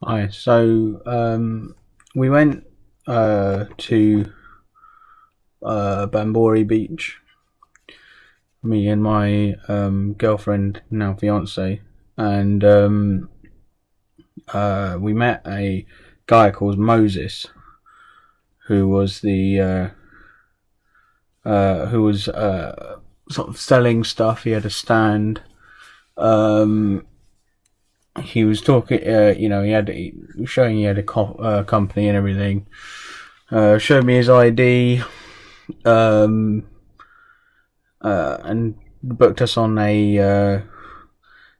Hi. So um, we went uh, to uh, Bamburi Beach. Me and my um, girlfriend, now fiance, and um, uh, we met a guy called Moses, who was the uh, uh, who was uh, sort of selling stuff. He had a stand. Um, he was talking, uh, you know, he had he showing he had a co- uh, company and everything. Uh, showed me his ID, um, uh, and booked us on a uh,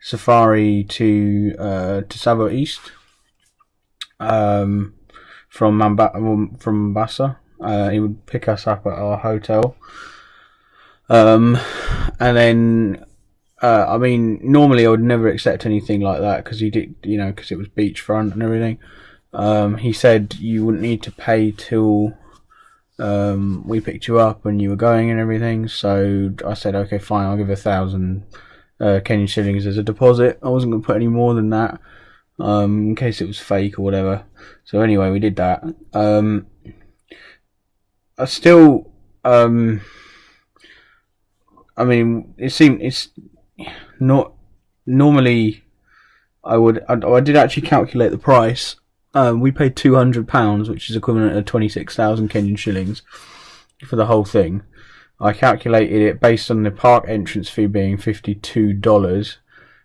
safari to uh, to Tsavo East, um, from Mamba- from Mombasa. Uh, he would pick us up at our hotel, um, and then uh, I mean, normally I would never accept anything like that because he did, you know, because it was beachfront and everything. Um, he said you wouldn't need to pay till um, we picked you up and you were going and everything. So I said, okay, fine, I'll give a thousand uh, Kenyan shillings as a deposit. I wasn't going to put any more than that um, in case it was fake or whatever. So anyway, we did that. Um, I still, um, I mean, it seemed it's not normally I would I, I did actually calculate the price. Um, we paid two hundred pounds, which is equivalent to twenty six thousand Kenyan shillings for the whole thing. I calculated it based on the park entrance fee being fifty two dollars.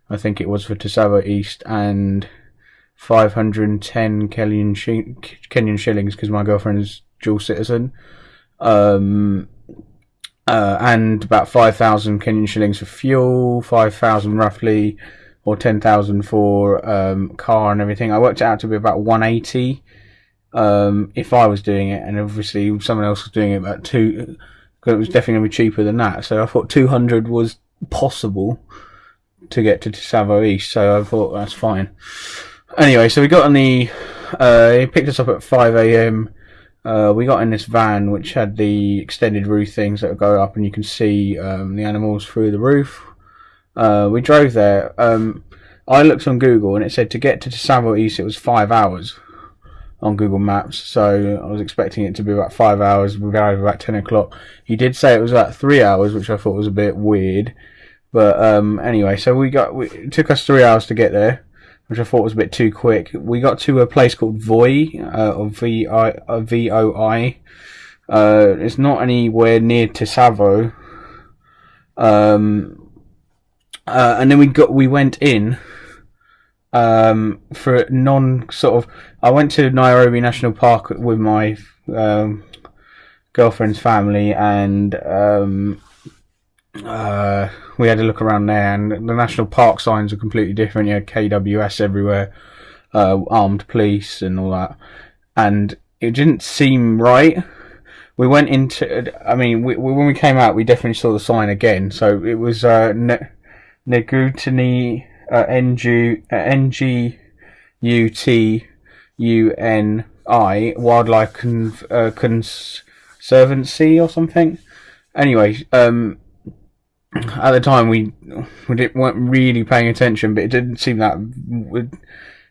I think it was for Tsavo East and five hundred and ten Kenyan, Kenyan shillings because my girlfriend's dual citizen. Um, uh, and about 5,000 Kenyan shillings for fuel, 5,000 roughly, or 10,000 for um, car and everything. I worked it out to be about 180 um, if I was doing it, and obviously someone else was doing it about two. because It was definitely going to be cheaper than that. So I thought 200 was possible to get to Tsavo East. So I thought that's fine. Anyway, so we got on the. Uh, he picked us up at 5 a.m. Uh, we got in this van which had the extended roof things that go up and you can see um, the animals through the roof. Uh, we drove there. Um, I looked on Google and it said to get to Tsavo East it was five hours on Google Maps. So I was expecting it to be about five hours. We got about ten o'clock. He did say it was about three hours, which I thought was a bit weird. But um, anyway, so we got we, it took us three hours to get there which I thought was a bit too quick. We got to a place called Voi, uh, or V I uh, V O I. Uh, it's not anywhere near to Tsavo. Um, uh, and then we got we went in um, for non sort of. I went to Nairobi National Park with my um, girlfriend's family, and um, uh, we had a look around there, and the national park signs are completely different. You had KWS everywhere, uh, armed police, and all that, and it didn't seem right. We went into, I mean, we, when we came out, we definitely saw the sign again. So it was uh, ne- Negutuni uh, N G N G U T U N I Wildlife uh, Conservancy or something. Anyway, um, at the time we we didn't, weren't really paying attention, but it didn't seem that.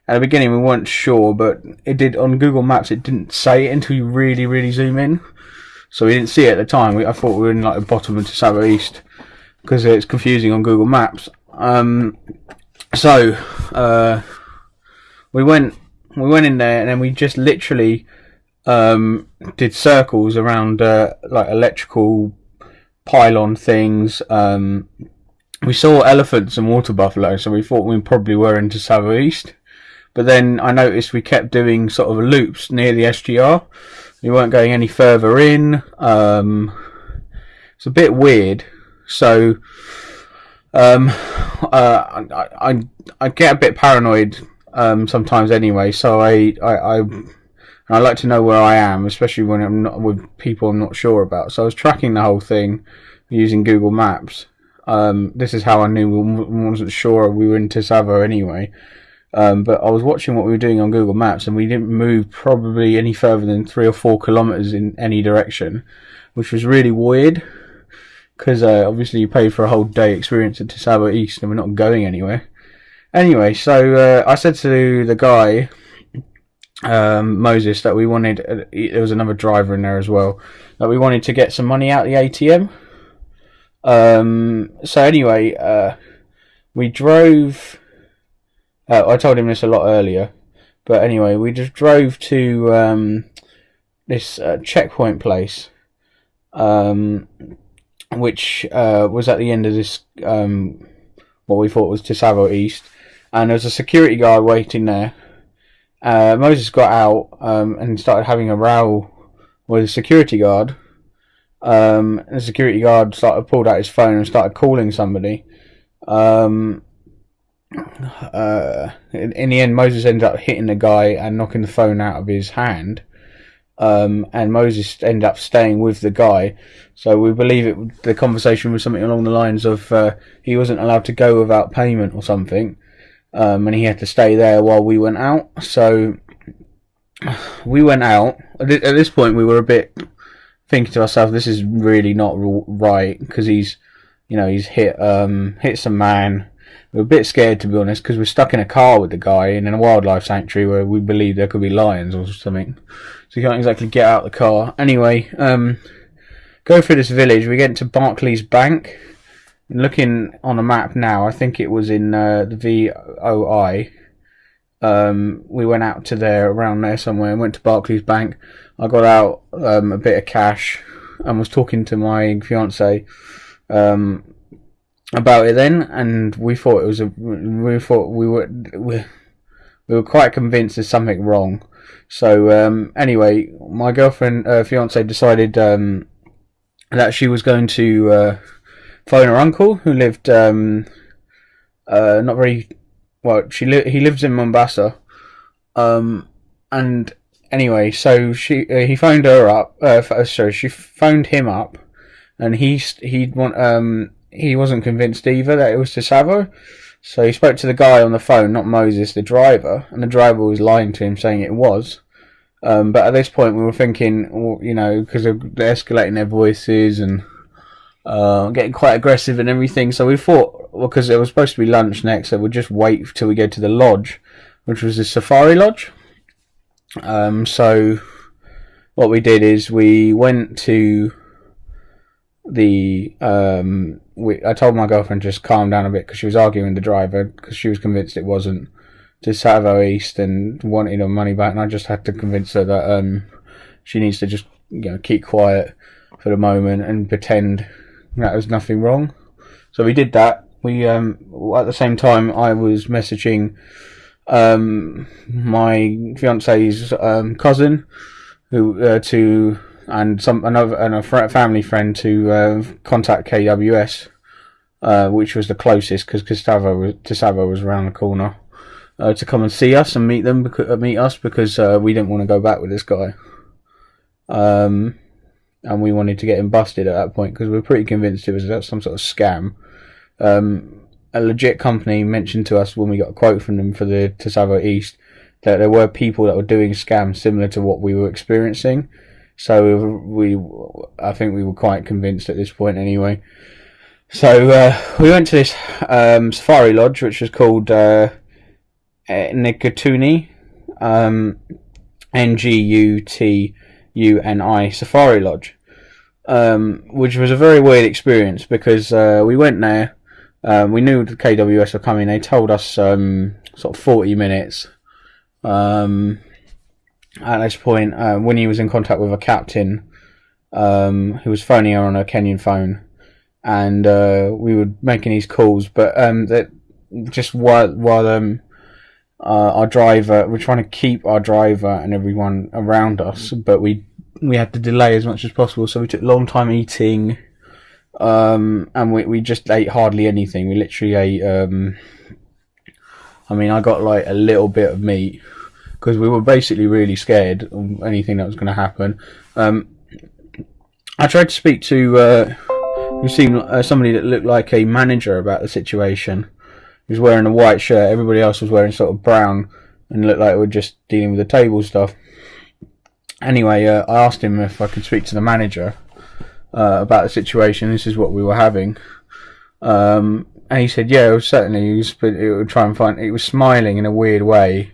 At the beginning, we weren't sure, but it did on Google Maps. It didn't say it until you really, really zoom in. So we didn't see it at the time. We, I thought we were in like the bottom of the Tsavo East because it's confusing on Google Maps. Um, so uh, we went we went in there and then we just literally um, did circles around uh, like electrical pylon things. Um, we saw elephants and water buffalo, so we thought we probably were into Tsavo East. But then I noticed we kept doing sort of loops near the SGR. We weren't going any further in. Um, it's a bit weird. So um, uh, I, I, I get a bit paranoid um, sometimes anyway. So I I, I I like to know where I am, especially when I'm not with people I'm not sure about. So I was tracking the whole thing using Google Maps. Um, this is how I knew we wasn't sure we were in Tsavo anyway. Um, but I was watching what we were doing on Google Maps, and we didn't move probably any further than three or four kilometers in any direction, which was really weird. Because uh, obviously you paid for a whole day experience at Tsavo East, and we're not going anywhere. Anyway, so uh, I said to the guy um, Moses that we wanted. Uh, there was another driver in there as well that we wanted to get some money out the ATM. Um, so anyway, uh, we drove. Uh, I told him this a lot earlier, but anyway, we just drove to um, this uh, checkpoint place, um, which uh, was at the end of this um, what we thought was Tsavo East, and there was a security guard waiting there. Uh, Moses got out um, and started having a row with a security guard. Um, the security guard started pulled out his phone and started calling somebody. Um, uh, in, in, the end, Moses ended up hitting the guy and knocking the phone out of his hand. Um, and Moses ended up staying with the guy. So we believe it. The conversation was something along the lines of uh, he wasn't allowed to go without payment or something, um, and he had to stay there while we went out. So we went out. At this point, we were a bit thinking to ourselves, "This is really not right," because he's, you know, he's hit um, hit some man we are a bit scared to be honest because we're stuck in a car with the guy in a wildlife sanctuary where we believe there could be lions or something. So you can't exactly get out of the car. Anyway, um, go through this village. We get to Barclays Bank. Looking on a map now, I think it was in uh, the VOI. Um, we went out to there, around there somewhere, and went to Barclays Bank. I got out um, a bit of cash and was talking to my fiance. Um, about it then, and we thought it was a. We thought we were we, we were quite convinced there's something wrong. So um, anyway, my girlfriend, uh, fiance, decided um, that she was going to uh, phone her uncle, who lived um, uh, not very well. She li- he lives in Mombasa, um, and anyway, so she uh, he phoned her up. Uh, sorry, she phoned him up, and he he want um he wasn't convinced either that it was Tsavo. So he spoke to the guy on the phone, not Moses, the driver, and the driver was lying to him, saying it was. Um, but at this point, we were thinking, you know, because they're escalating their voices and uh, getting quite aggressive and everything. So we thought, well, because it was supposed to be lunch next, so we'd just wait till we go to the lodge, which was the safari lodge. Um, so what we did is we went to the um, we, I told my girlfriend just calm down a bit because she was arguing with the driver because she was convinced it wasn't to Tsavo East and wanted her money back, and I just had to convince her that um, she needs to just you know keep quiet for the moment and pretend that was nothing wrong. So we did that. We um, at the same time I was messaging um, my fiance's um, cousin who uh, to and some another and a family friend to uh, contact KWS, uh, which was the closest because Gustavo was, Gustavo was around the corner uh, to come and see us and meet them meet us because uh, we didn't want to go back with this guy. Um, and we wanted to get him busted at that point because we were pretty convinced it was some sort of scam. Um, a legit company mentioned to us when we got a quote from them for the Tsavo East that there were people that were doing scams similar to what we were experiencing so we, I think we were quite convinced at this point anyway. So uh, we went to this um, safari lodge, which was called uh, Ngutuni, um, N G U T U N I Safari Lodge, um, which was a very weird experience because uh, we went there. Um, we knew the KWS were coming. They told us um, sort of forty minutes. Um, at this point, uh, when he was in contact with a captain um, who was phoning her on a Kenyan phone, and uh, we were making these calls, but um, that just while while um, uh, our driver, we're trying to keep our driver and everyone around us, but we we had to delay as much as possible, so we took a long time eating, um, and we we just ate hardly anything. We literally ate. Um, I mean, I got like a little bit of meat because we were basically really scared of anything that was going to happen. Um, I tried to speak to uh, seemed uh, somebody that looked like a manager about the situation. He was wearing a white shirt. Everybody else was wearing sort of brown and looked like we were just dealing with the table stuff. Anyway, uh, I asked him if I could speak to the manager uh, about the situation. This is what we were having. Um, and he said, "Yeah, certainly." He was, but it would try and find. He was smiling in a weird way,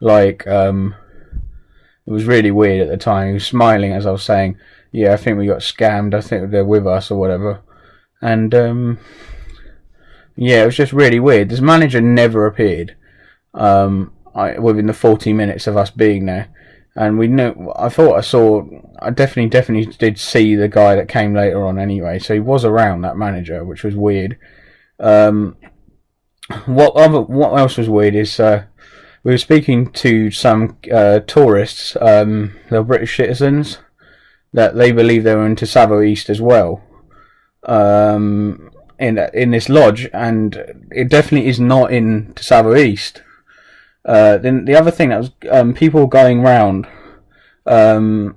like um, It was really weird at the time. He was smiling as I was saying, "Yeah, I think we got scammed. I think they're with us or whatever." And um, yeah, it was just really weird. This manager never appeared um, I, within the 40 minutes of us being there. And we knew, I thought I saw, I definitely, definitely did see the guy that came later on anyway. So he was around that manager, which was weird. Um, what other, what else was weird is, uh, we were speaking to some uh, tourists, um, they're British citizens, that they believe they were into Tsavo East as well. Um, in in this lodge, and it definitely is not in Tsavo East. Uh, then the other thing that was um, people going round, um,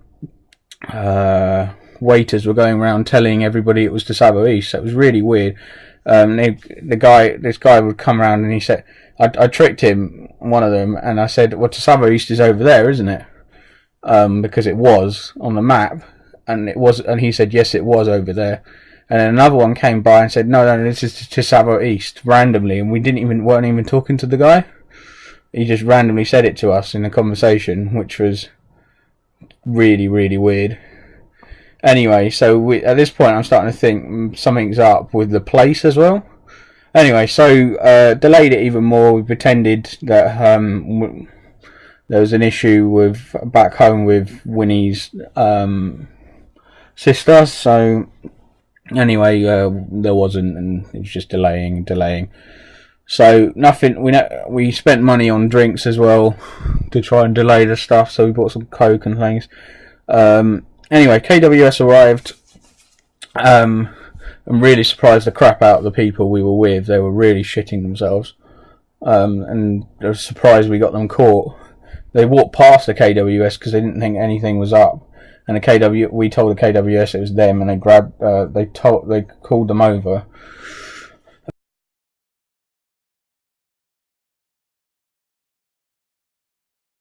uh, waiters were going around telling everybody it was Tsavo East. That was really weird. Um, they, the guy, this guy would come around and he said, I, I tricked him, one of them, and I said, well, Tsavo East is over there, isn't it? Um, because it was on the map, and it was, and he said, yes, it was over there. And then another one came by and said, no, no, this is Tsavo East, randomly, and we didn't even, weren't even talking to the guy he just randomly said it to us in a conversation, which was really, really weird. Anyway, so we, at this point, I'm starting to think something's up with the place as well. Anyway, so uh, delayed it even more. We pretended that um, there was an issue with back home with Winnie's um, sister. So anyway, uh, there wasn't, and it was just delaying, delaying. So nothing. We know, we spent money on drinks as well to try and delay the stuff. So we bought some coke and things. Um, anyway, KWS arrived. Um, I'm really surprised the crap out of the people we were with. They were really shitting themselves. Um, and I was surprised we got them caught. They walked past the KWS because they didn't think anything was up. And the KW, we told the KWS it was them, and they grabbed, uh, they told, they called them over